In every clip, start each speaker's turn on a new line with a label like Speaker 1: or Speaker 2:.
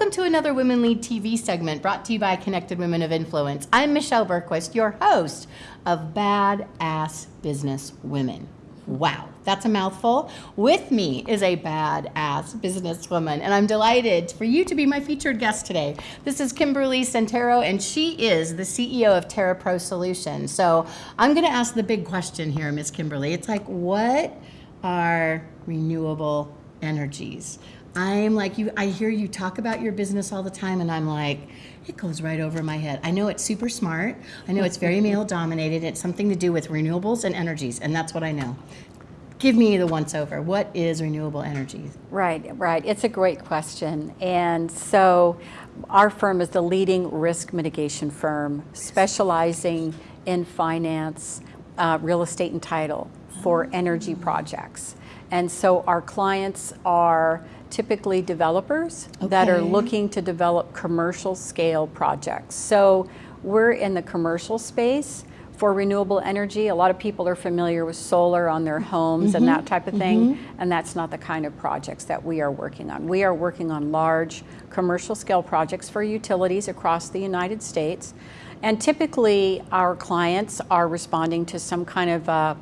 Speaker 1: Welcome to another Women Lead TV segment brought to you by Connected Women of Influence. I'm Michelle Bergquist, your host of Badass Business Women. Wow, that's a mouthful. With me is a badass businesswoman, and I'm delighted for you to be my featured guest today. This is Kimberly Centera, and she is the CEO of Terra Pro Solutions. So I'm going to ask the big question here, Miss Kimberly. It's like, what are renewable energies? I'm like you I hear you talk about your business all the time and I'm like it goes right over my head. I know it's super smart. I know it's very male dominated. It's something to do with renewables and energies and that's what I know. Give me the once over. What is renewable energy?
Speaker 2: Right, right. It's a great question. And so our firm is the leading risk mitigation firm specializing in finance, uh, real estate and title for energy projects. And so our clients are typically developers okay. that are looking to develop commercial scale projects. So we're in the commercial space for renewable energy. A lot of people are familiar with solar on their homes mm -hmm. and that type of thing, mm -hmm. and that's not the kind of projects that we are working on. We are working on large commercial scale projects for utilities across the United States. And typically our clients are responding to some kind of a,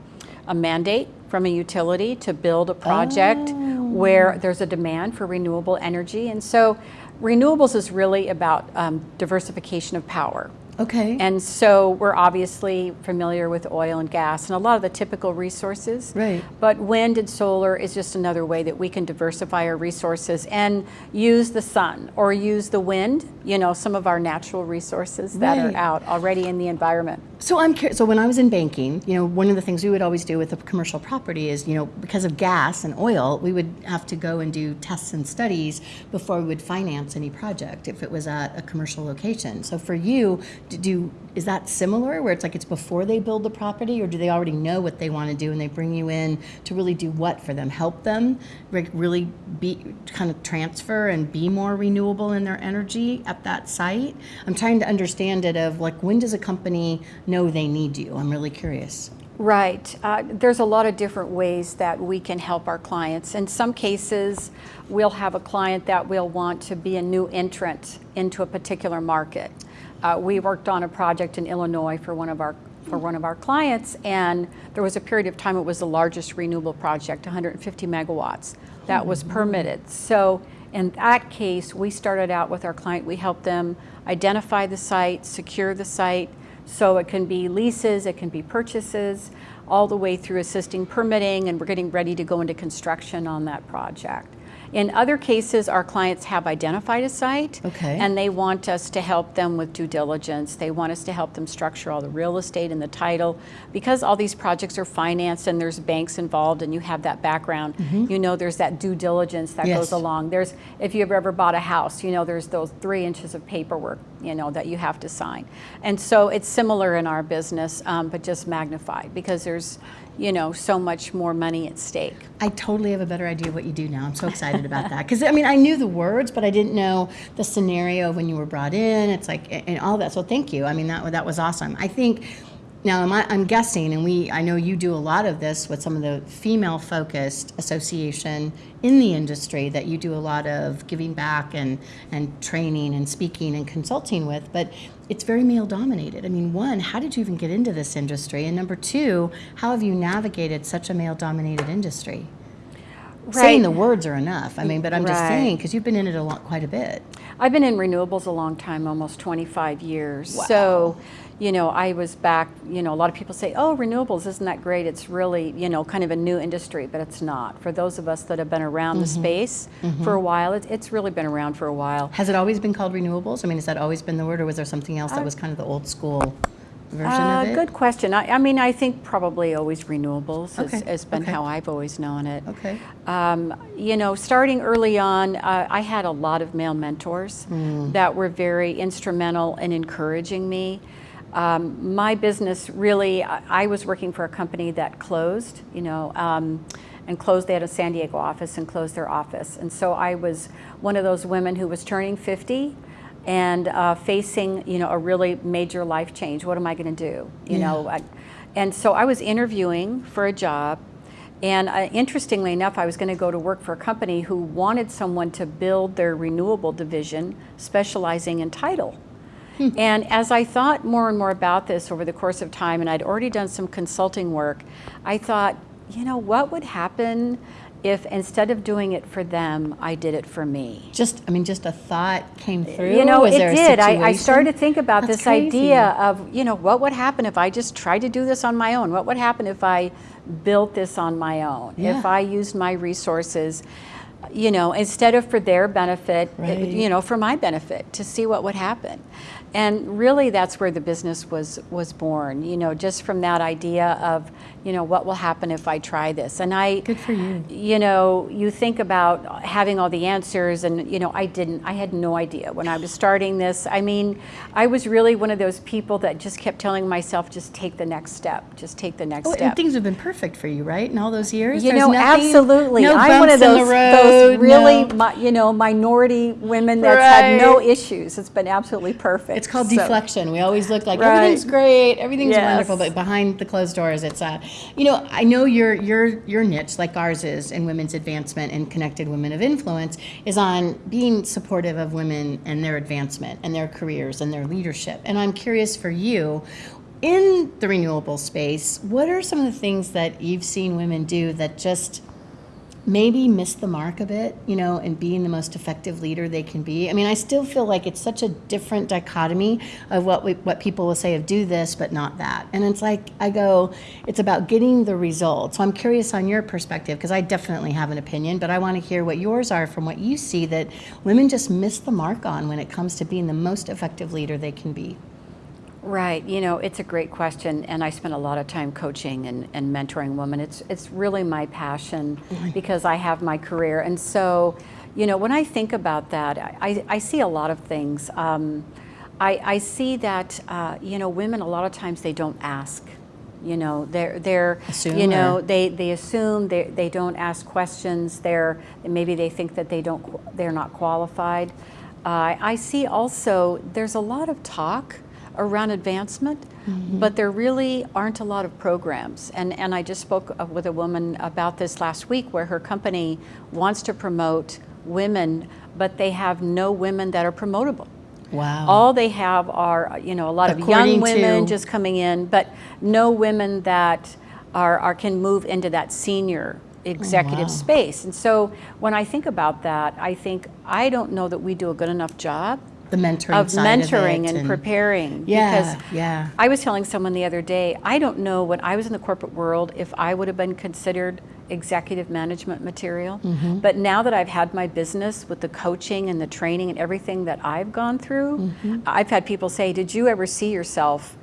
Speaker 2: a mandate from a utility to build a project oh where there's a demand for renewable energy. And so renewables is really about um, diversification of power.
Speaker 1: Okay.
Speaker 2: And so we're obviously familiar with oil and gas and a lot of the typical resources.
Speaker 1: Right.
Speaker 2: But wind and solar is just another way that we can diversify our resources and use the sun or use the wind, you know, some of our natural resources that right. are out already in the environment.
Speaker 1: So I'm curious, so when I was in banking, you know, one of the things we would always do with a commercial property is, you know, because of gas and oil, we would have to go and do tests and studies before we would finance any project if it was at a commercial location. So for you, do is that similar where it's like it's before they build the property or do they already know what they want to do and they bring you in to really do what for them help them really be kind of transfer and be more renewable in their energy at that site i'm trying to understand it of like when does a company know they need you i'm really curious
Speaker 2: Right. Uh, there's a lot of different ways that we can help our clients. In some cases, we'll have a client that will want to be a new entrant into a particular market. Uh, we worked on a project in Illinois for one of our for one of our clients and there was a period of time it was the largest renewable project 150 megawatts that was permitted so in that case we started out with our client we helped them identify the site secure the site so it can be leases it can be purchases all the way through assisting permitting and we're getting ready to go into construction on that project in other cases, our clients have identified a site
Speaker 1: okay.
Speaker 2: and they want us to help them with due diligence. They want us to help them structure all the real estate and the title. Because all these projects are financed and there's banks involved and you have that background, mm -hmm. you know there's that due diligence that yes. goes along. There's, if you've ever bought a house, you know there's those three inches of paperwork, you know, that you have to sign. And so it's similar in our business, um, but just magnified because there's, you know, so much more money at stake.
Speaker 1: I totally have a better idea of what you do now. I'm so excited about that. Because, I mean, I knew the words, but I didn't know the scenario when you were brought in. It's like, and all that. So thank you. I mean, that, that was awesome. I think now, I'm guessing, and we, I know you do a lot of this with some of the female-focused association in the industry that you do a lot of giving back and, and training and speaking and consulting with, but it's very male-dominated. I mean, one, how did you even get into this industry? And number two, how have you navigated such a male-dominated industry? Right. Saying the words are enough. I mean, but I'm right. just saying, because you've been in it a lot, quite a bit.
Speaker 2: I've been in renewables a long time, almost 25 years.
Speaker 1: Wow.
Speaker 2: So you know, I was back, you know, a lot of people say, oh, renewables, isn't that great? It's really, you know, kind of a new industry, but it's not. For those of us that have been around mm -hmm. the mm-hmm. space mm -hmm. for a while, it, it's really been around for a while.
Speaker 1: Has it always been called renewables? I mean, has that always been the word, or was there something else that was kind of the old school version uh, of it?
Speaker 2: Good question. I, I, mean, I think probably always renewables okay. has, has, been okay. how I've always known it.
Speaker 1: Okay.
Speaker 2: Um, you know, starting early on, uh, I had a lot of male mentors mm. that were very instrumental in encouraging me. Um, my business really, I, I, was working for a company that closed, you know, um, and closed, they had a San Diego office and closed their office. And so I was one of those women who was turning 50 and uh, facing, you know, a really major life change. What am I gonna do? You yeah. know, I, and so I was interviewing for a job And uh, interestingly enough, I was going to go to work for a company who wanted someone to build their renewable division specializing in tidal. And as I thought more and more about this over the course of time, and I'd already done some consulting work, I thought, you know, what would happen if instead of doing it for them, I did it for me?
Speaker 1: Just, I mean, just a thought came through.
Speaker 2: You know,
Speaker 1: Was
Speaker 2: it did. I, I started to think about
Speaker 1: That's
Speaker 2: this
Speaker 1: crazy.
Speaker 2: idea of, you know, what would happen if I just tried to do this on my own? What would happen if I built this on my own?
Speaker 1: Yeah.
Speaker 2: If I used my resources, you know, instead of for their benefit, it-
Speaker 1: Right.
Speaker 2: you know, for my benefit, to see what would happen. And really, that's where the business was was born. You know, just from that idea of, you know, what will happen if I try this? And I,
Speaker 1: Good for you.
Speaker 2: you know, you think about having all the answers, and you know, I didn't. I had no idea when I was starting this. I mean, I was really one of those people that just kept telling myself, just take the next step, just take the next
Speaker 1: Oh,
Speaker 2: step.
Speaker 1: and things have been perfect for you, right? In all those years,
Speaker 2: You
Speaker 1: There's
Speaker 2: know,
Speaker 1: nothing-
Speaker 2: absolutely.
Speaker 1: No
Speaker 2: I'm one of those, those really,
Speaker 1: no-
Speaker 2: mi- you know, minority women that's had no issues. It's been absolutely perfect.
Speaker 1: It's called
Speaker 2: So-
Speaker 1: deflection. We always look like
Speaker 2: Right.
Speaker 1: everything's great, everything's
Speaker 2: Yes.
Speaker 1: wonderful, but behind the closed doors, it's uh, you know, I know your your your niche, like ours is in women's advancement and connected women of influence, is on being supportive of women and their advancement and their careers and their leadership. And I'm curious for you. In the renewable space, what are some of the things that you've seen women do that just maybe miss the mark a bit, you know, and being the most effective leader they can be. I mean, I still feel like it's such a different dichotomy of what we, what people will say of do this but not that. And it's like I go, it's about getting the result. So I'm curious on your perspective because I definitely have an opinion, but I want to hear what yours are from what you see that women just miss the mark on when it comes to being the most effective leader they can be.
Speaker 2: Right. You know, it's a great question, and I spend a lot of time coaching and, and mentoring women. It's it's really my passion because I have my career, and so, you know, when I think about that, I, I see a lot of things. Um, I, I see that uh, you know, women a lot of times they don't ask. You know, they're they're
Speaker 1: Assume
Speaker 2: you know
Speaker 1: or-
Speaker 2: they they assume they they don't ask questions. They're maybe they think that they don't, they're not qualified. Uh, I see also there's a lot of talk around advancement, but there really aren't a lot of programs. And and I just spoke uh, with a woman about this last week, where her company wants to promote women, but they have no women that are promotable.
Speaker 1: Wow.
Speaker 2: All they have are, you know, a lot of young women
Speaker 1: to-
Speaker 2: just coming in, but no women that are, are can move into that senior executive
Speaker 1: wow.
Speaker 2: space. And so when I think about that, I think I don't know that we do a good enough job
Speaker 1: the mentoring
Speaker 2: of mentoring
Speaker 1: of it
Speaker 2: and, preparing.
Speaker 1: Yeah,
Speaker 2: because
Speaker 1: yeah.
Speaker 2: I was telling someone the other day, I don't know when I was in the corporate world if I would have been considered executive management material.
Speaker 1: Mm-hmm.
Speaker 2: But now that I've had my business with the coaching and the training and everything that I've gone through,
Speaker 1: Mm-hmm.
Speaker 2: I've had people say, Did you ever see yourself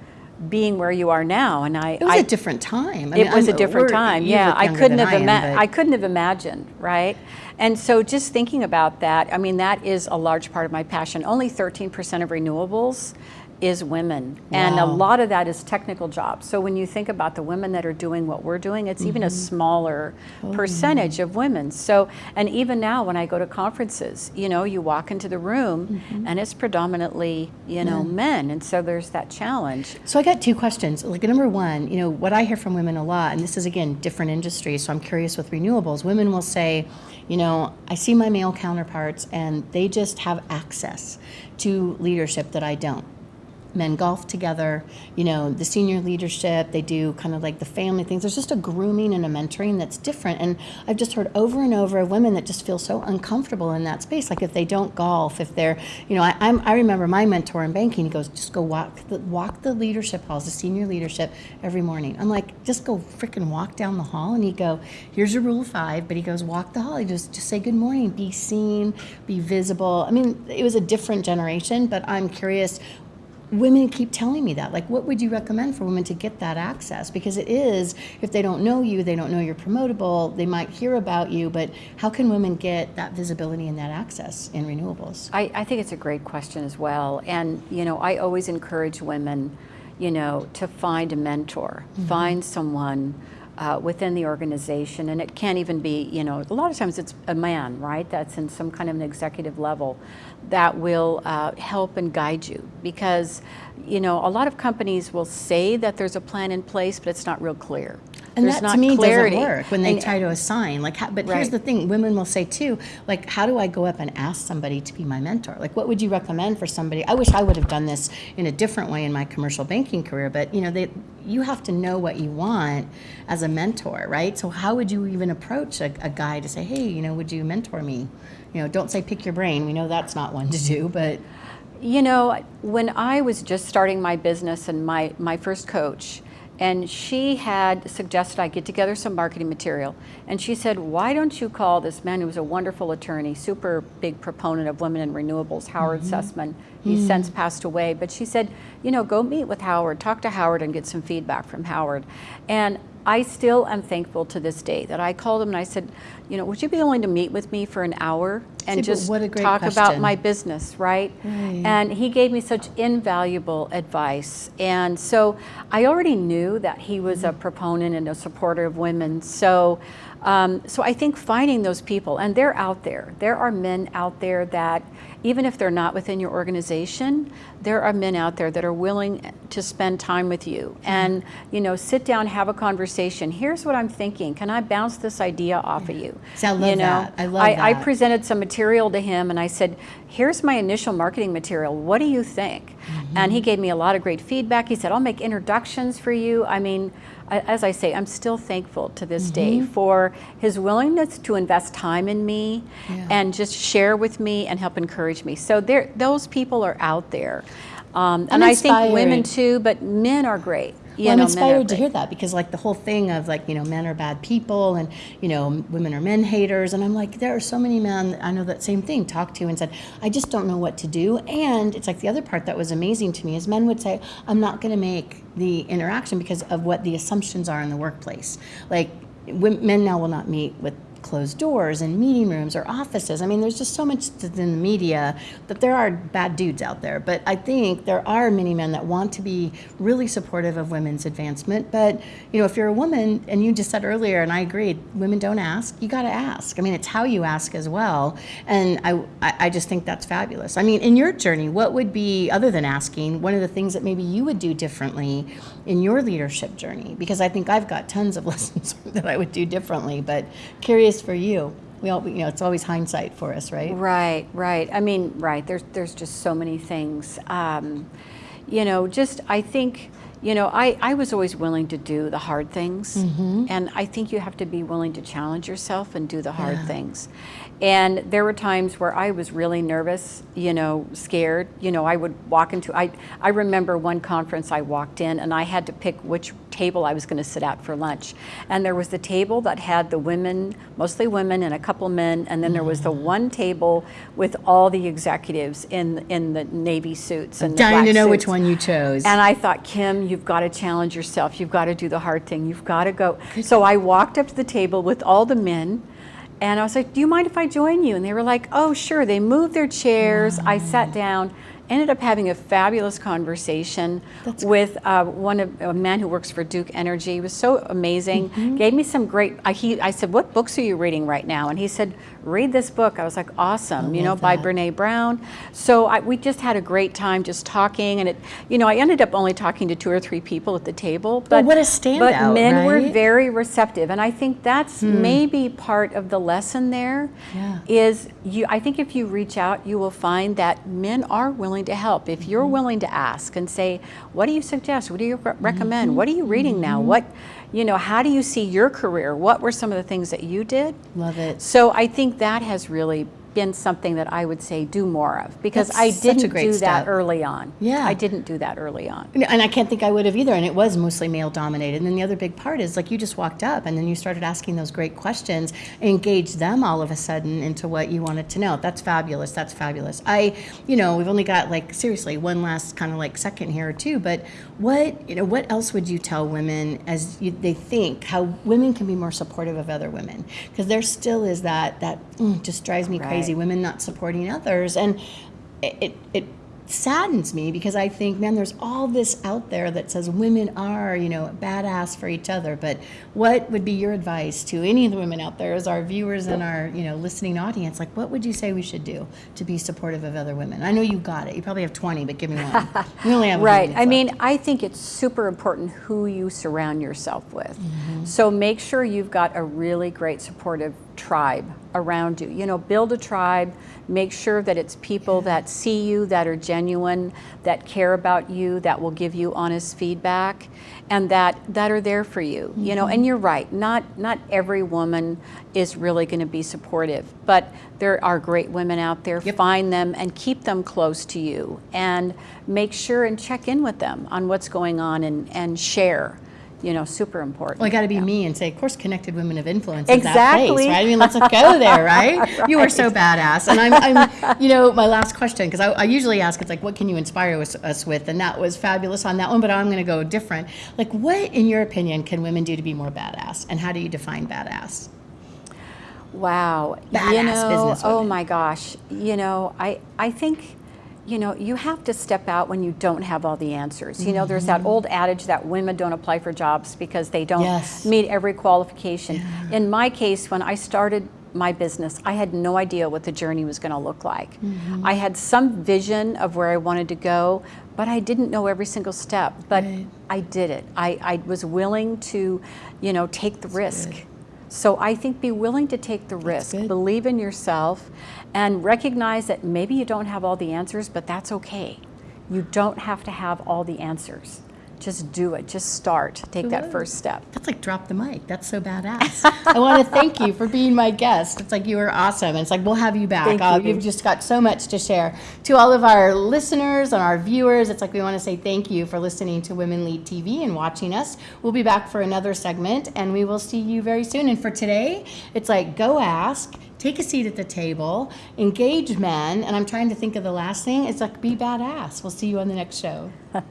Speaker 2: being where you are now? And I,
Speaker 1: It was
Speaker 2: I
Speaker 1: a different time. I
Speaker 2: it
Speaker 1: mean,
Speaker 2: was a
Speaker 1: I'm-
Speaker 2: different time. Yeah, I couldn't have
Speaker 1: I am,
Speaker 2: ima- I couldn't have imagined, right? And so just thinking about that, I mean, that is a large part of my passion. Only 13% of renewables is women, and a lot of that is technical jobs. So when you think about the women that are doing what we're doing, it's even a
Speaker 1: Mm-hmm.
Speaker 2: smaller
Speaker 1: Oh,
Speaker 2: percentage of women. So, and even now when I go to conferences, you know, you walk into the room
Speaker 1: Mm-hmm.
Speaker 2: and it's predominantly, you know, men, and so there's that challenge.
Speaker 1: So I got two questions. Like number one, you know, what I hear from women a lot, and this is again different industries, so I'm curious with renewables. Women will say, you know, I see my male counterparts and they just have access to leadership that I don't. Men golf together, you know, the senior leadership, they do kind of like the family things. There's just a grooming and a mentoring that's different. And I've just heard over and over of women that just feel so uncomfortable in that space. Like if they don't golf, if they're, you know, I, I'm, I remember my mentor in banking, he goes, just go walk the, walk the leadership halls, the senior leadership every morning. I'm like, just go freaking walk down the hall. And he go, here's your rule of five. But he goes, walk the hall. He just, just say good morning, be seen, be visible. I mean, it was a different generation, but I'm curious women keep telling me that. Like what would you recommend for women to get that access? Because it is if they don't know you they don't know you're promotable they might hear about you but how can women get that visibility and that access in renewables?
Speaker 2: I, I think it's a great question as well. And, you know, I always encourage women, you know, to find a mentor, mm-hmm. find someone uh, within the organization. And it can't even be, you know, a lot of times it's a man, right? That's in some kind of an executive level that will uh, help and guide you because you know, a lot of companies will say that there's a plan in place, but it's not real clear.
Speaker 1: And
Speaker 2: there's
Speaker 1: that
Speaker 2: not
Speaker 1: to me
Speaker 2: clarity.
Speaker 1: doesn't work when they
Speaker 2: And-
Speaker 1: try to assign. Like, how, but here's the thing: women will say too, like, how do I go up and ask somebody to be my mentor? Like, what would you recommend for somebody? I wish I would have done this in a different way in my commercial banking career, but you know, they, you have to know what you want as a mentor, right? So, how would you even approach a, a guy to say, hey, you know, would you mentor me? You know, don't say pick your brain. We know that's not one to do, but
Speaker 2: You know, when I was just starting my business and my, my first coach, and she had suggested I get together some marketing material. And she said, Why don't you call this man who was a wonderful attorney, super big proponent of women in renewables, Howard mm-hmm. Sussman? He's mm. since passed away. But she said, You know, go meet with Howard, talk to Howard, and get some feedback from Howard. And I still am thankful to this day that I called him and I said, You know, would you be willing to meet with me for an hour and
Speaker 1: See,
Speaker 2: just
Speaker 1: what a great
Speaker 2: talk about my business, right?
Speaker 1: Right.
Speaker 2: And he gave me such invaluable advice. And so I already knew that he was a mm-hmm. proponent and a supporter of women. So, um, so I think finding those people, and they're out there. There are men out there that, even if they're not within your organization, there are men out there that are willing to spend time with you and you know sit down, have a conversation. Here's what I'm thinking. Can I bounce this idea off of you?
Speaker 1: See, I love
Speaker 2: you know,
Speaker 1: that. I love
Speaker 2: I, I presented some material to him and I said, Here's my initial marketing material. What do you think?
Speaker 1: Mm-hmm.
Speaker 2: And he gave me a lot of great feedback. He said, I'll make introductions for you. I mean, as I say, I'm still thankful to this day
Speaker 1: Mm-hmm.
Speaker 2: for his willingness to invest time in me
Speaker 1: Yeah.
Speaker 2: and just share with me and help encourage me. So there, those people are out there. Um,
Speaker 1: I'm
Speaker 2: and I think women too, but men are great.
Speaker 1: Well, I'm
Speaker 2: know,
Speaker 1: inspired to hear that because, like, the whole thing of like, you know, men are bad people and, you know, women are men haters. And I'm like, there are so many men that I know that same thing talked to and said, I just don't know what to do. And it's like the other part that was amazing to me is men would say, I'm not going to make the interaction because of what the assumptions are in the workplace. Like, men now will not meet with closed doors in meeting rooms or offices. I mean, there's just so much in the media that there are bad dudes out there. But I think there are many men that want to be really supportive of women's advancement. But you know, if you're a woman, and you just said earlier, and I agreed, women don't ask. You got to ask. I mean, it's how you ask as well. And I, I I just think that's fabulous. I mean, in your journey, what would be other than asking one of the things that maybe you would do differently in your leadership journey? Because I think I've got tons of lessons that I would do differently. But curious for you. We all, you know, it's always hindsight for us, right?
Speaker 2: Right, right. I mean, right. There's there's just so many things. Um, you know, just I think, you know, I, I was always willing to do the hard things,
Speaker 1: Mm-hmm.
Speaker 2: and I think you have to be willing to challenge yourself and do the hard
Speaker 1: Yeah.
Speaker 2: things. And there were times where I was really nervous, you know, scared. You know, I would walk into I I remember one conference I walked in and I had to pick which table I was going to sit at for lunch. And there was the table that had the women, mostly women and a couple men, and then there was the
Speaker 1: Mm-hmm.
Speaker 2: one table with all the executives in in the navy suits and the
Speaker 1: Dying to know which one you chose.
Speaker 2: And I thought, Kim, you've got to challenge yourself. You've got to do the hard thing. You've got to go. So I walked up to the table with all the men. And I was like, Do you mind if I join you? And they were like, Oh, sure. They moved their chairs. I sat down, ended up having a fabulous conversation with uh, one of a man who works for Duke Energy. It was so amazing.
Speaker 1: Mm-hmm.
Speaker 2: Gave me some great. I, he, I said, What books are you reading right now? And he said, Read this book. I was like, Awesome. you know,
Speaker 1: love
Speaker 2: by. Brene Brown. So I, we just had a great time just talking, and it, you know, I ended up only talking to two or three people at the table. But
Speaker 1: what a standout.
Speaker 2: But men were very receptive, and I think that's hmm. maybe part of the lesson there.
Speaker 1: Yeah.
Speaker 2: Is you? I think if you reach out, you will find that men are willing to help. If you're mm-hmm. willing to ask and say, "What do you suggest? What do you re- recommend? Mm-hmm. What are you reading now? Mm-hmm. What?" You know, how do you see your career? What were some of the things that you did?
Speaker 1: Love it.
Speaker 2: So I think that has really been something that I would say do more of because
Speaker 1: That's
Speaker 2: I didn't do that early on.
Speaker 1: Yeah.
Speaker 2: I didn't do that early on.
Speaker 1: And I can't think I would have either. And it was mostly male dominated. And then the other big part is like you just walked up and then you started asking those great questions, engaged them all of a sudden into what you wanted to know. That's fabulous. That's fabulous. I, you know, we've only got like seriously one last kind of like second here or two. But what, you know, what else would you tell women as you, they think how women can be more supportive of other women? Because there still is that that mm, just drives me crazy.
Speaker 2: Right.
Speaker 1: Women not supporting others and it, it, it saddens me because I think, man, there's all this out there that says women are, you know, badass for each other. But what would be your advice to any of the women out there, as our viewers and our, you know, listening audience? Like, what would you say we should do to be supportive of other women? I know you got it. You probably have 20, but give me one. we only have
Speaker 2: Right. I mean,
Speaker 1: left.
Speaker 2: I think it's super important who you surround yourself with.
Speaker 1: Mm-hmm.
Speaker 2: So make sure you've got a really great supportive tribe around you. You know, build a tribe. Make sure that it's people that see you, that are genuine, that care about you, that will give you honest feedback, and that that are there for you. You know,
Speaker 1: Mm-hmm.
Speaker 2: and you're right. Not not every woman is really going to be supportive, but there are great women out there.
Speaker 1: Yep.
Speaker 2: Find them and keep them close to you, and make sure and check in with them on what's going on and and share. You know, super important.
Speaker 1: Well, I got to be
Speaker 2: Yeah.
Speaker 1: me and say, of course, connected women of influence is that
Speaker 2: Exactly.
Speaker 1: place, right? I mean, let's go there, right? You are so badass. And I'm, I'm you know, my last question, because I, I usually ask, it's like, what can you inspire us, us with? And that was fabulous on that one, but I'm going to go different. Like, what, in your opinion, can women do to be more badass? And how do you define badass?
Speaker 2: Wow.
Speaker 1: Badass
Speaker 2: you know,
Speaker 1: businesswomen.
Speaker 2: Oh my gosh. You know, I, I think, you know, you have to step out when you don't have all the answers. You know, there's that old adage that women don't apply for jobs because they don't
Speaker 1: Yes.
Speaker 2: meet every qualification. In my case, when I started my business, I had no idea what the journey was going to look like.
Speaker 1: Mm-hmm.
Speaker 2: I had some vision of where I wanted to go, but I didn't know every single step. But
Speaker 1: Right.
Speaker 2: I did it. I, I was willing to, you know, take the risk. So I think be willing to take the risk, believe in yourself, and recognize that maybe you don't have all the answers, but that's okay. You don't have to have all the answers. Just do it. Just start. Take that first step.
Speaker 1: That's like drop the mic. That's so badass. I want to thank you for being my guest. It's like you were awesome. And it's like we'll have you back. Uh,
Speaker 2: you.
Speaker 1: You've just got so much to share. To all of our listeners and our viewers, it's like we want to say thank you for listening to Women Lead TV and watching us. We'll be back for another segment and we will see you very soon. And for today, it's like go ask, take a seat at the table, engage men, and I'm trying to think of the last thing. It's like be badass. We'll see you on the next show.